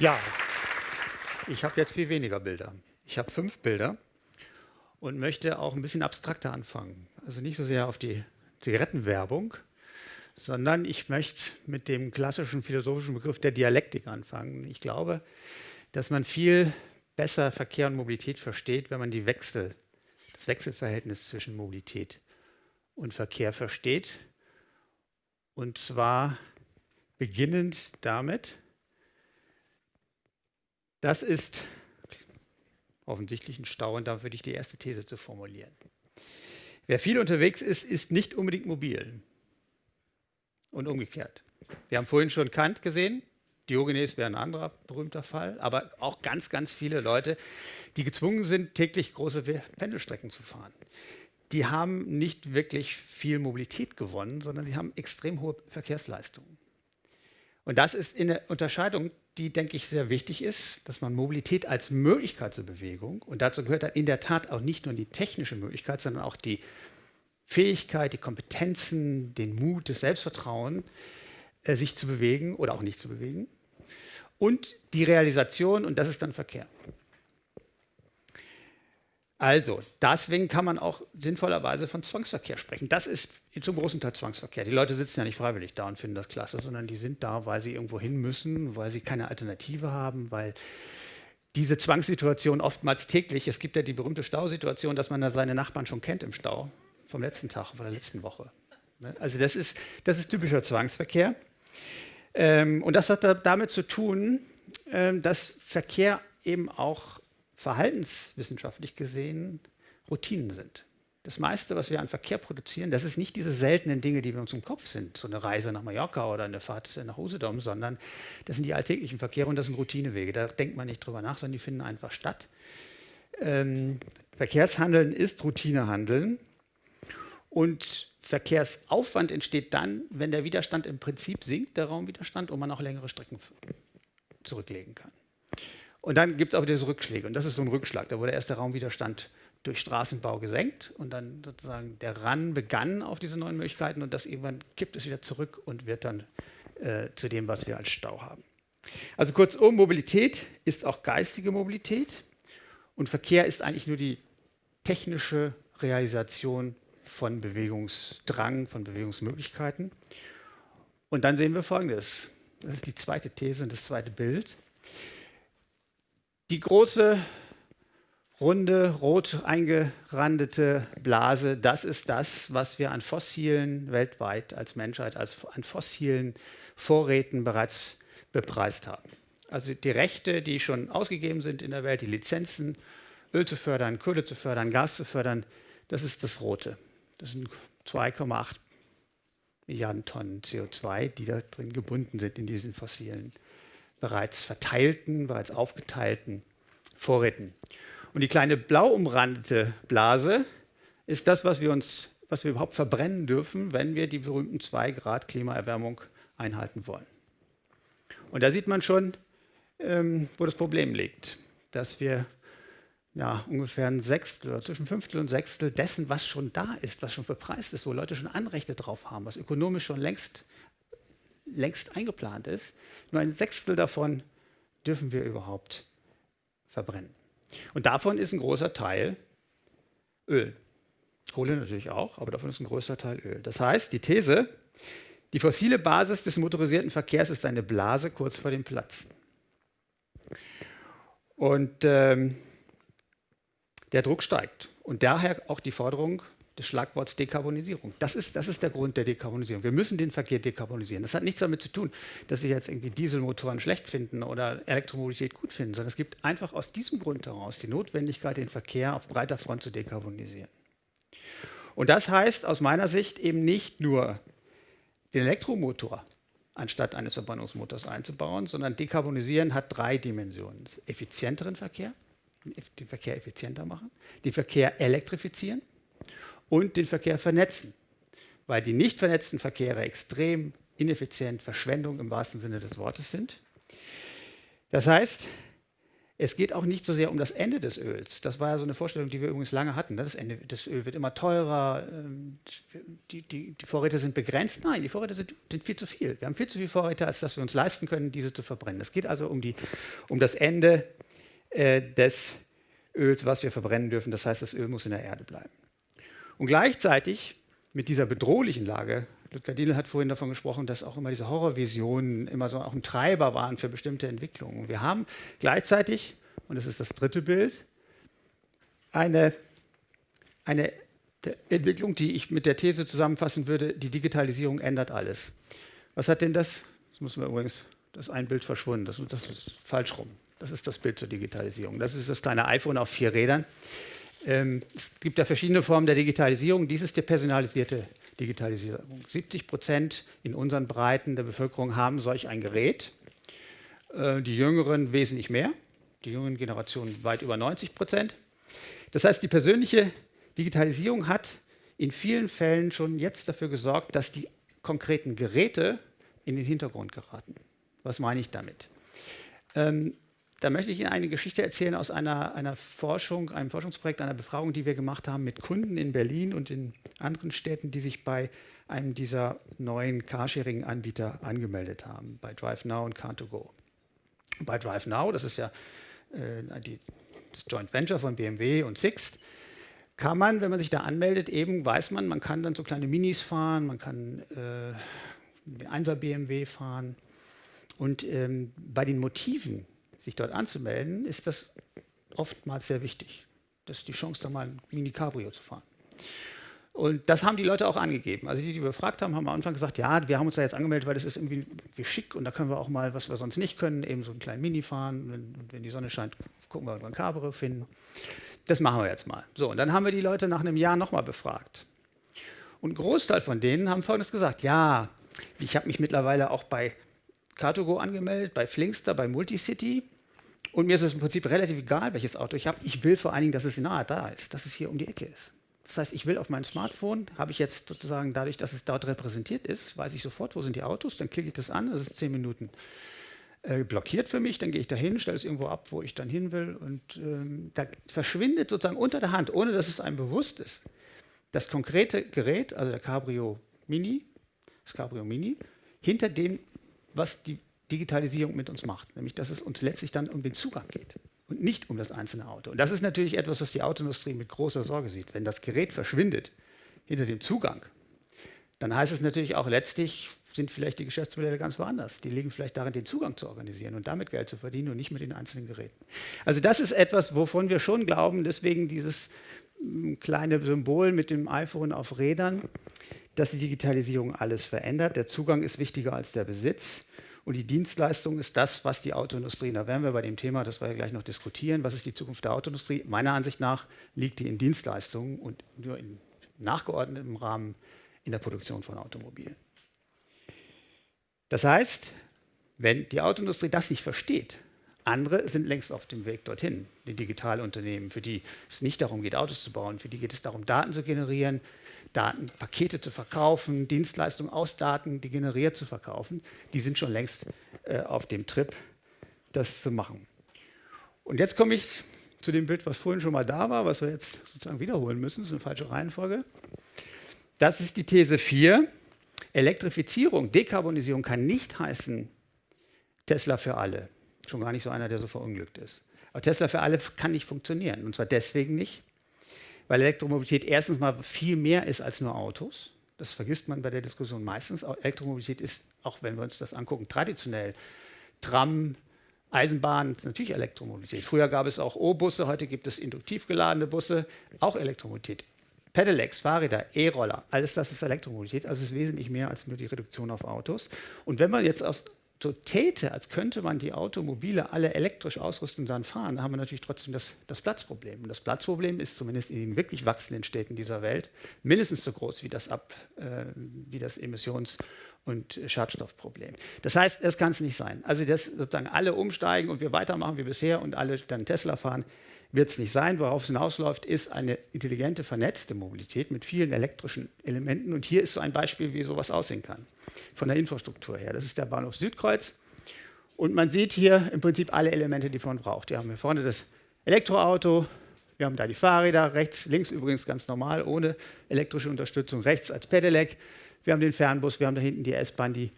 Ja, ich habe jetzt viel weniger Bilder. Ich habe fünf Bilder und möchte auch ein bisschen abstrakter anfangen. Also nicht so sehr auf die Zigarettenwerbung, sondern ich möchte mit dem klassischen philosophischen Begriff der Dialektik anfangen. Ich glaube, dass man viel besser Verkehr und Mobilität versteht, wenn man die Wechsel, das Wechselverhältnis zwischen Mobilität und Verkehr versteht. Und zwar beginnend damit, das ist offensichtlich ein Stau und da würde ich die erste These zu formulieren. Wer viel unterwegs ist, ist nicht unbedingt mobil und umgekehrt. Wir haben vorhin schon Kant gesehen, Diogenes wäre ein anderer berühmter Fall, aber auch ganz, ganz viele Leute, die gezwungen sind, täglich große Pendelstrecken zu fahren. Die haben nicht wirklich viel Mobilität gewonnen, sondern die haben extrem hohe Verkehrsleistungen. Und das ist in der Unterscheidung die, denke ich, sehr wichtig ist, dass man Mobilität als Möglichkeit zur Bewegung, und dazu gehört dann in der Tat auch nicht nur die technische Möglichkeit, sondern auch die Fähigkeit, die Kompetenzen, den Mut, das Selbstvertrauen, äh, sich zu bewegen oder auch nicht zu bewegen. Und die Realisation, und das ist dann Verkehr. Also, deswegen kann man auch sinnvollerweise von Zwangsverkehr sprechen. Das ist zum großen Teil Zwangsverkehr. Die Leute sitzen ja nicht freiwillig da und finden das klasse, sondern die sind da, weil sie irgendwo hin müssen, weil sie keine Alternative haben, weil diese Zwangssituation oftmals täglich, es gibt ja die berühmte Stausituation, dass man da seine Nachbarn schon kennt im Stau, vom letzten Tag, von der letzten Woche. Ne? Also das ist, das ist typischer Zwangsverkehr. Ähm, und das hat damit zu tun, ähm, dass Verkehr eben auch verhaltenswissenschaftlich gesehen Routinen sind. Das meiste, was wir an Verkehr produzieren, das ist nicht diese seltenen Dinge, die wir uns im Kopf sind, so eine Reise nach Mallorca oder eine Fahrt nach Usedom, sondern das sind die alltäglichen Verkehre und das sind Routinewege. Da denkt man nicht drüber nach, sondern die finden einfach statt. Ähm, Verkehrshandeln ist Routinehandeln und Verkehrsaufwand entsteht dann, wenn der Widerstand im Prinzip sinkt, der Raumwiderstand, und man auch längere Strecken zurücklegen kann. Und dann gibt es auch diese Rückschläge. Und das ist so ein Rückschlag. Da wurde erst der Raumwiderstand durch Straßenbau gesenkt und dann sozusagen der Ran begann auf diese neuen Möglichkeiten und das irgendwann kippt es wieder zurück und wird dann äh, zu dem, was wir als Stau haben. Also kurzum, Mobilität ist auch geistige Mobilität und Verkehr ist eigentlich nur die technische Realisation von Bewegungsdrang, von Bewegungsmöglichkeiten. Und dann sehen wir Folgendes. Das ist die zweite These und das zweite Bild. Die große, runde, rot eingerandete Blase, das ist das, was wir an fossilen weltweit als Menschheit, als an fossilen Vorräten bereits bepreist haben. Also die Rechte, die schon ausgegeben sind in der Welt, die Lizenzen, Öl zu fördern, Kohle zu fördern, Gas zu fördern, das ist das Rote. Das sind 2,8 Milliarden Tonnen CO2, die da drin gebunden sind in diesen fossilen bereits verteilten, bereits aufgeteilten Vorräten. Und die kleine blau umrandete Blase ist das, was wir uns, was wir überhaupt verbrennen dürfen, wenn wir die berühmten 2 Grad Klimaerwärmung einhalten wollen. Und da sieht man schon, ähm, wo das Problem liegt, dass wir ja, ungefähr ein Sechstel oder zwischen Fünftel und Sechstel dessen, was schon da ist, was schon verpreist ist, wo Leute schon Anrechte drauf haben, was ökonomisch schon längst längst eingeplant ist. Nur ein Sechstel davon dürfen wir überhaupt verbrennen. Und davon ist ein großer Teil Öl. Kohle natürlich auch, aber davon ist ein größer Teil Öl. Das heißt, die These, die fossile Basis des motorisierten Verkehrs ist eine Blase kurz vor dem Platzen. Und ähm, der Druck steigt. Und daher auch die Forderung des Schlagworts Dekarbonisierung. Das ist, das ist der Grund der Dekarbonisierung. Wir müssen den Verkehr dekarbonisieren. Das hat nichts damit zu tun, dass Sie jetzt irgendwie Dieselmotoren schlecht finden oder Elektromobilität gut finden, sondern es gibt einfach aus diesem Grund heraus die Notwendigkeit, den Verkehr auf breiter Front zu dekarbonisieren. Und das heißt aus meiner Sicht eben nicht nur den Elektromotor anstatt eines Verbrennungsmotors einzubauen, sondern dekarbonisieren hat drei Dimensionen. Effizienteren Verkehr, den Verkehr effizienter machen, den Verkehr elektrifizieren und den Verkehr vernetzen, weil die nicht vernetzten Verkehre extrem ineffizient, Verschwendung im wahrsten Sinne des Wortes sind. Das heißt, Es geht auch nicht so sehr um das Ende des Öls. Das war ja so eine Vorstellung, die wir übrigens lange hatten. Ne? Das Ende des Öl wird immer teurer, ähm, die, die, die Vorräte sind begrenzt. Nein, die Vorräte sind, sind, viel zu viel. Wir haben viel zu viele Vorräte, als dass wir uns leisten können, diese zu verbrennen. Es geht also um, die, um das Ende äh, des Öls, was wir verbrennen dürfen. Das heißt, das Öl muss in der Erde bleiben. Und gleichzeitig mit dieser bedrohlichen Lage Ludger Diel hat vorhin davon gesprochen, dass auch immer diese Horrorvisionen immer so auch ein Treiber waren für bestimmte Entwicklungen. Wir haben gleichzeitig, und das ist das dritte Bild, eine, eine Entwicklung, die ich mit der These zusammenfassen würde, die Digitalisierung ändert alles. Was hat denn das? Das müssen wir übrigens, das ist ein Bild verschwunden, das, das ist falsch rum. Das ist das Bild zur Digitalisierung. Das ist das kleine iPhone auf vier Rädern. Ähm, es gibt ja verschiedene Formen der Digitalisierung. Dies ist die personalisierte Digitalisierung. 70 Prozent in unseren Breiten der Bevölkerung haben solch ein Gerät. Äh, die Jüngeren wesentlich mehr, die jüngeren Generationen weit über 90 Prozent. Das heißt, die persönliche Digitalisierung hat in vielen Fällen schon jetzt dafür gesorgt, dass die konkreten Geräte in den Hintergrund geraten. Was meine ich damit? Da möchte ich Ihnen eine Geschichte erzählen aus einer, einer Forschung, einem Forschungsprojekt, einer Befragung, die wir gemacht haben mit Kunden in Berlin und in anderen Städten, die sich bei einem dieser neuen Carsharing-Anbieter angemeldet haben, bei DriveNow und Car2Go. Bei DriveNow, das ist ja äh, die, das Joint Venture von BMW und Sixt, kann man, wenn man sich da anmeldet, eben weiß man, man kann dann so kleine Minis fahren, man kann äh, den 1er BMW fahren. Und ähm, bei den Motiven sich dort anzumelden, ist das oftmals sehr wichtig. Das ist die Chance, da mal ein Mini-Cabrio zu fahren. Und das haben die Leute auch angegeben. Also die, die wir befragt haben, haben am Anfang gesagt, ja, wir haben uns da jetzt angemeldet, weil das ist irgendwie, irgendwie schick und da können wir auch mal, was wir sonst nicht können, eben so einen kleinen Mini fahren. Wenn, wenn die Sonne scheint, gucken wir, ob wir ein Cabrio finden. Das machen wir jetzt mal. So, und dann haben wir die Leute nach einem Jahr nochmal befragt. Und ein Großteil von denen haben Folgendes gesagt, ja, ich habe mich mittlerweile auch bei Car2Go angemeldet, bei Flinkster, bei Multicity. Und mir ist es im Prinzip relativ egal, welches Auto ich habe. Ich will vor allen Dingen, dass es nahe da ist, dass es hier um die Ecke ist. Das heißt, ich will auf meinem Smartphone, habe ich jetzt sozusagen dadurch, dass es dort repräsentiert ist, weiß ich sofort, wo sind die Autos, dann klicke ich das an, das ist zehn Minuten äh, blockiert für mich, dann gehe ich da hin, stelle es irgendwo ab, wo ich dann hin will und ähm, da verschwindet sozusagen unter der Hand, ohne dass es einem bewusst ist, das konkrete Gerät, also der Cabrio Mini, das Cabrio Mini, hinter dem was die Digitalisierung mit uns macht, nämlich dass es uns letztlich dann um den Zugang geht und nicht um das einzelne Auto. Und das ist natürlich etwas, was die Autoindustrie mit großer Sorge sieht. Wenn das Gerät verschwindet hinter dem Zugang, dann heißt es natürlich auch letztlich, sind vielleicht die Geschäftsmodelle ganz woanders. Die liegen vielleicht darin, den Zugang zu organisieren und damit Geld zu verdienen und nicht mit den einzelnen Geräten. Also das ist etwas, wovon wir schon glauben, deswegen dieses hm, kleine Symbol mit dem iPhone auf Rädern, dass die Digitalisierung alles verändert. Der Zugang ist wichtiger als der Besitz. Und die Dienstleistung ist das, was die Autoindustrie, da werden wir bei dem Thema, das wir ja gleich noch diskutieren, was ist die Zukunft der Autoindustrie? Meiner Ansicht nach liegt die in Dienstleistungen und nur in nachgeordnetem Rahmen in der Produktion von Automobilen. Das heißt, wenn die Autoindustrie das nicht versteht, andere sind längst auf dem Weg dorthin, die Digitalunternehmen, für die es nicht darum geht, Autos zu bauen, für die geht es darum, Daten zu generieren, Datenpakete zu verkaufen, Dienstleistungen aus Daten, die generiert zu verkaufen, die sind schon längst äh, auf dem Trip, das zu machen. Und jetzt komme ich zu dem Bild, was vorhin schon mal da war, was wir jetzt sozusagen wiederholen müssen, das ist eine falsche Reihenfolge. Das ist die These 4. Elektrifizierung, Dekarbonisierung kann nicht heißen Tesla für alle. Schon gar nicht so einer, der so verunglückt ist. Aber Tesla für alle kann nicht funktionieren. Und zwar deswegen nicht, weil Elektromobilität erstens mal viel mehr ist als nur Autos. Das vergisst man bei der Diskussion meistens. Elektromobilität ist, auch wenn wir uns das angucken, traditionell Tram, Eisenbahn, natürlich Elektromobilität. Früher gab es auch O-Busse, heute gibt es induktiv geladene Busse, auch Elektromobilität. Pedelecs, Fahrräder, E-Roller, alles das ist Elektromobilität, also es ist wesentlich mehr als nur die Reduktion auf Autos. Und wenn man jetzt aus so täte, als könnte man die Automobile alle elektrisch ausrüsten und dann fahren, dann haben wir natürlich trotzdem das, das Platzproblem. Und das Platzproblem ist zumindest in den wirklich wachsenden Städten dieser Welt mindestens so groß wie das, Ab, äh, wie das Emissions- und Schadstoffproblem. Das heißt, das kann es nicht sein. Also, dass sozusagen alle umsteigen und wir weitermachen wie bisher und alle dann Tesla fahren, wird es nicht sein. Worauf es hinausläuft, ist eine intelligente, vernetzte Mobilität mit vielen elektrischen Elementen. Und hier ist so ein Beispiel, wie sowas aussehen kann, von der Infrastruktur her. Das ist der Bahnhof Südkreuz. Und man sieht hier im Prinzip alle Elemente, die man braucht. Wir haben hier vorne das Elektroauto, wir haben da die Fahrräder, rechts, links übrigens ganz normal, ohne elektrische Unterstützung, rechts als Pedelec. Wir haben den Fernbus, wir haben da hinten die S-Bahn, die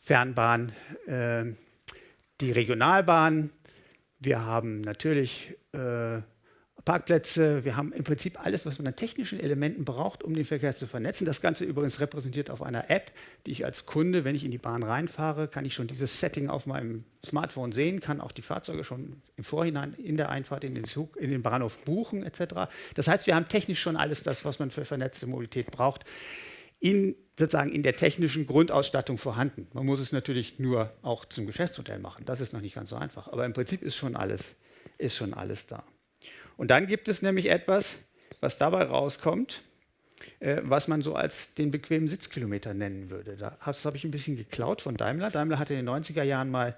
Fernbahn, äh, die Regionalbahn. Wir haben natürlich äh, Parkplätze, wir haben im Prinzip alles, was man an technischen Elementen braucht, um den Verkehr zu vernetzen. Das Ganze übrigens repräsentiert auf einer App, die ich als Kunde, wenn ich in die Bahn reinfahre, kann ich schon dieses Setting auf meinem Smartphone sehen, kann auch die Fahrzeuge schon im Vorhinein in der Einfahrt in den, Zug, in den Bahnhof buchen etc. Das heißt, wir haben technisch schon alles das, was man für vernetzte Mobilität braucht, in, sozusagen in der technischen Grundausstattung vorhanden. Man muss es natürlich nur auch zum Geschäftsmodell machen. Das ist noch nicht ganz so einfach. Aber im Prinzip ist schon alles, ist schon alles da. Und dann gibt es nämlich etwas, was dabei rauskommt, äh, was man so als den bequemen Sitzkilometer nennen würde. Das habe ich ein bisschen geklaut von Daimler. Daimler hatte in den 90er Jahren mal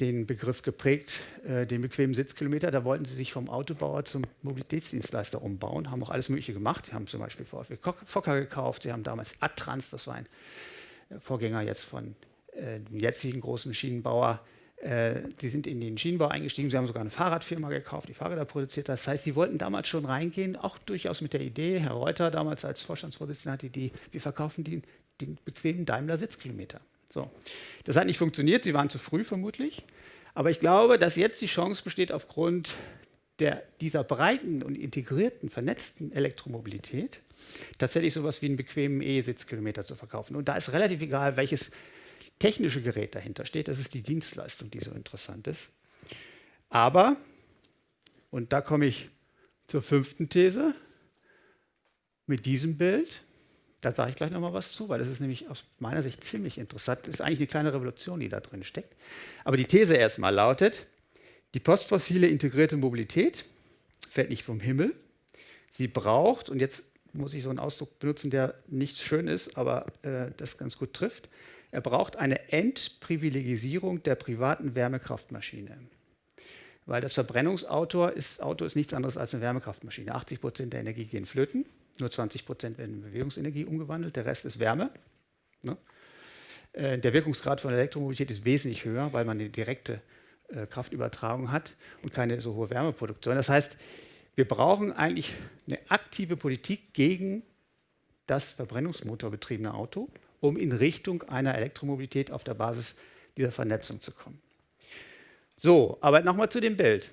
den Begriff geprägt, äh, den bequemen Sitzkilometer. Da wollten sie sich vom Autobauer zum Mobilitätsdienstleister umbauen, haben auch alles Mögliche gemacht. Sie haben zum Beispiel VfB Fokker gekauft, sie haben damals Adtrans, das war ein Vorgänger jetzt von äh, dem jetzigen großen Maschinenbauer, äh, sind in den Schienenbau eingestiegen, sie haben sogar eine Fahrradfirma gekauft, die Fahrräder produziert. Das heißt, sie wollten damals schon reingehen, auch durchaus mit der Idee, Herr Reuter damals als Vorstandsvorsitzender hatte die Idee, wir verkaufen den, den bequemen Daimler Sitzkilometer. So. Das hat nicht funktioniert, sie waren zu früh vermutlich. Aber ich glaube, dass jetzt die Chance besteht, aufgrund der, dieser breiten und integrierten, vernetzten Elektromobilität tatsächlich so etwas wie einen bequemen E-Sitzkilometer zu verkaufen. Und da ist relativ egal, welches technische Gerät dahinter steht. Das ist die Dienstleistung, die so interessant ist. Aber, und da komme ich zur fünften These, mit diesem Bild, da sage ich gleich nochmal was zu, weil das ist nämlich aus meiner Sicht ziemlich interessant. Das ist eigentlich eine kleine Revolution, die da drin steckt. Aber die These erstmal lautet, die postfossile integrierte Mobilität fällt nicht vom Himmel. Sie braucht, und jetzt muss ich so einen Ausdruck benutzen, der nicht schön ist, aber äh, das ganz gut trifft, er braucht eine Entprivilegisierung der privaten Wärmekraftmaschine. Weil das Verbrennungsauto ist, Auto ist nichts anderes als eine Wärmekraftmaschine. 80 Prozent der Energie gehen flöten, nur 20 Prozent werden in Bewegungsenergie umgewandelt, der Rest ist Wärme. Ne? Äh, der Wirkungsgrad von Elektromobilität ist wesentlich höher, weil man eine direkte äh, Kraftübertragung hat und keine so hohe Wärmeproduktion. Das heißt, wir brauchen eigentlich eine aktive Politik gegen das verbrennungsmotorbetriebene Auto um in Richtung einer Elektromobilität auf der Basis dieser Vernetzung zu kommen. So, aber nochmal zu dem Bild.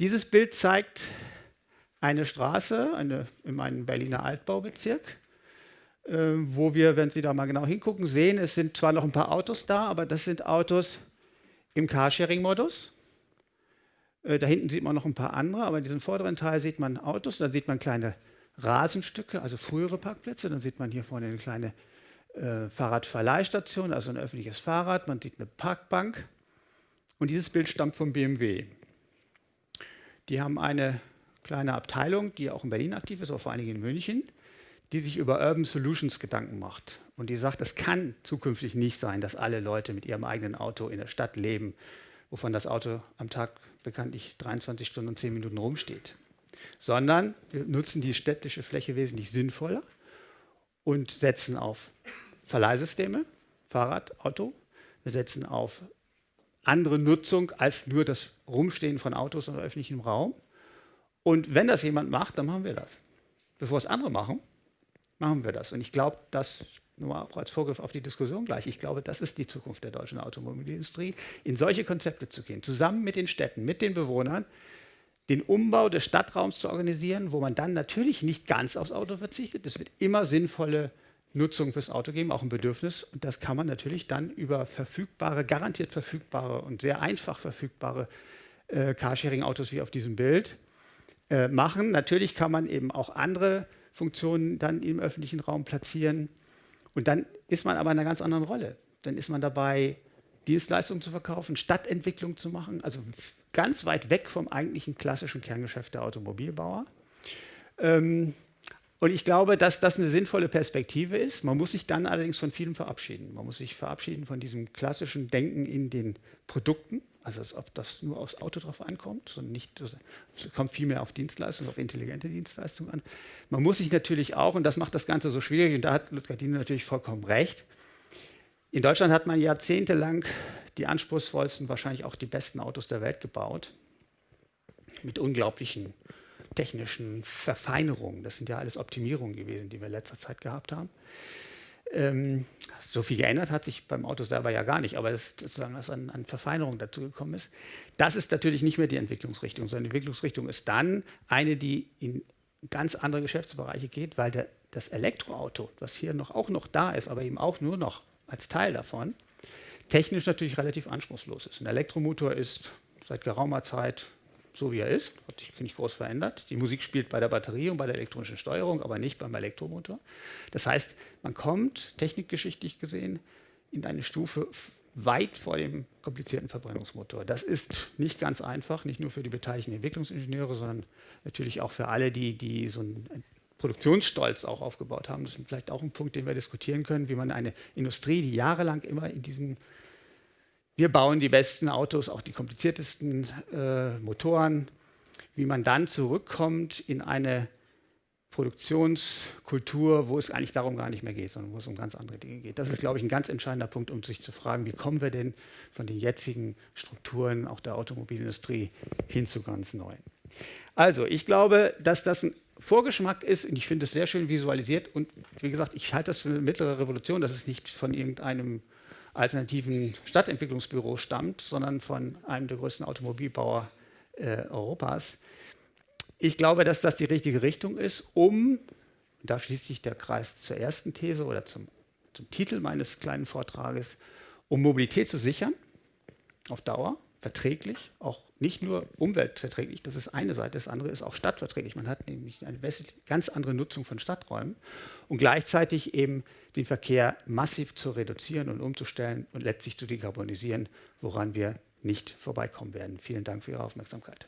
Dieses Bild zeigt eine Straße eine, in meinem Berliner Altbaubezirk, äh, wo wir, wenn Sie da mal genau hingucken, sehen, es sind zwar noch ein paar Autos da, aber das sind Autos im Carsharing-Modus. Äh, da hinten sieht man noch ein paar andere, aber in diesem vorderen Teil sieht man Autos, da sieht man kleine Rasenstücke, also frühere Parkplätze, dann sieht man hier vorne eine kleine äh, Fahrradverleihstation, also ein öffentliches Fahrrad, man sieht eine Parkbank und dieses Bild stammt vom BMW. Die haben eine kleine Abteilung, die auch in Berlin aktiv ist, aber vor allen Dingen in München, die sich über Urban Solutions Gedanken macht. Und die sagt, es kann zukünftig nicht sein, dass alle Leute mit ihrem eigenen Auto in der Stadt leben, wovon das Auto am Tag bekanntlich 23 Stunden und 10 Minuten rumsteht. Sondern wir nutzen die städtische Fläche wesentlich sinnvoller und setzen auf Verleihsysteme, Fahrrad, Auto. Wir setzen auf andere Nutzung als nur das Rumstehen von Autos in öffentlichem Raum. Und wenn das jemand macht, dann machen wir das. Bevor es andere machen, machen wir das. Und ich glaube, das nur auch als Vorgriff auf die Diskussion gleich, ich glaube, das ist die Zukunft der deutschen Automobilindustrie, in solche Konzepte zu gehen, zusammen mit den Städten, mit den Bewohnern, den Umbau des Stadtraums zu organisieren, wo man dann natürlich nicht ganz aufs Auto verzichtet. Es wird immer sinnvolle Nutzung fürs Auto geben, auch ein Bedürfnis. Und das kann man natürlich dann über verfügbare, garantiert verfügbare und sehr einfach verfügbare äh, Carsharing-Autos wie auf diesem Bild äh, machen. Natürlich kann man eben auch andere Funktionen dann im öffentlichen Raum platzieren. Und dann ist man aber in einer ganz anderen Rolle. Dann ist man dabei, Dienstleistungen zu verkaufen, Stadtentwicklung zu machen, also ganz weit weg vom eigentlichen klassischen Kerngeschäft der Automobilbauer. Ähm, und ich glaube, dass das eine sinnvolle Perspektive ist. Man muss sich dann allerdings von vielem verabschieden. Man muss sich verabschieden von diesem klassischen Denken in den Produkten, also als ob das nur aufs Auto drauf ankommt, sondern nicht, es kommt vielmehr auf Dienstleistungen, auf intelligente Dienstleistungen an. Man muss sich natürlich auch, und das macht das Ganze so schwierig, und da hat Ludger Dine natürlich vollkommen recht, in Deutschland hat man jahrzehntelang die anspruchsvollsten, wahrscheinlich auch die besten Autos der Welt gebaut. Mit unglaublichen technischen Verfeinerungen. Das sind ja alles Optimierungen gewesen, die wir in letzter Zeit gehabt haben. Ähm, so viel geändert hat sich beim Auto selber ja gar nicht, aber das, sozusagen, was an, an Verfeinerung dazu gekommen ist, das ist natürlich nicht mehr die Entwicklungsrichtung, sondern die Entwicklungsrichtung ist dann eine, die in ganz andere Geschäftsbereiche geht, weil der, das Elektroauto, was hier noch, auch noch da ist, aber eben auch nur noch als Teil davon, technisch natürlich relativ anspruchslos ist. Ein Elektromotor ist seit geraumer Zeit so, wie er ist, hat sich nicht groß verändert. Die Musik spielt bei der Batterie und bei der elektronischen Steuerung, aber nicht beim Elektromotor. Das heißt, man kommt technikgeschichtlich gesehen in eine Stufe weit vor dem komplizierten Verbrennungsmotor. Das ist nicht ganz einfach, nicht nur für die beteiligten Entwicklungsingenieure, sondern natürlich auch für alle, die, die so einen Produktionsstolz auch aufgebaut haben. Das ist vielleicht auch ein Punkt, den wir diskutieren können, wie man eine Industrie, die jahrelang immer in diesem wir bauen die besten Autos, auch die kompliziertesten äh, Motoren, wie man dann zurückkommt in eine Produktionskultur, wo es eigentlich darum gar nicht mehr geht, sondern wo es um ganz andere Dinge geht. Das ist, glaube ich, ein ganz entscheidender Punkt, um sich zu fragen, wie kommen wir denn von den jetzigen Strukturen auch der Automobilindustrie hin zu ganz neuen. Also, ich glaube, dass das ein Vorgeschmack ist und ich finde es sehr schön visualisiert und wie gesagt, ich halte das für eine mittlere Revolution, dass es nicht von irgendeinem alternativen Stadtentwicklungsbüro stammt, sondern von einem der größten Automobilbauer äh, Europas. Ich glaube, dass das die richtige Richtung ist, um, da schließt sich der Kreis zur ersten These oder zum, zum Titel meines kleinen Vortrages, um Mobilität zu sichern, auf Dauer, verträglich, auch nicht nur umweltverträglich, das ist eine Seite, das andere ist auch stadtverträglich. Man hat nämlich eine ganz andere Nutzung von Stadträumen und gleichzeitig eben den Verkehr massiv zu reduzieren und umzustellen und letztlich zu dekarbonisieren, woran wir nicht vorbeikommen werden. Vielen Dank für Ihre Aufmerksamkeit.